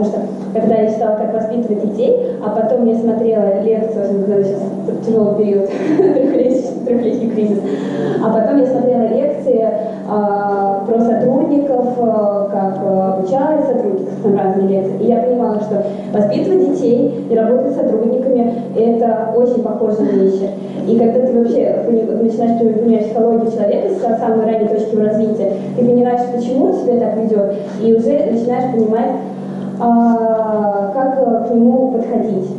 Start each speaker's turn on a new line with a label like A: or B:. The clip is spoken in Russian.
A: потому что когда я читала, как воспитывать детей, а потом я смотрела лекцию, сейчас тяжелый период, трехлетний кризис, а потом я смотрела лекции а, про сотрудников, а, как а, обучают сотрудников, там разные лекции, и я понимала, что воспитывать детей и работать с сотрудниками – это очень похожие вещи. И когда ты вообще начинаешь понимать психологию человека с самой ранней точки развития, ты понимаешь, почему он так ведет, и уже начинаешь понимать, как к нему подходить.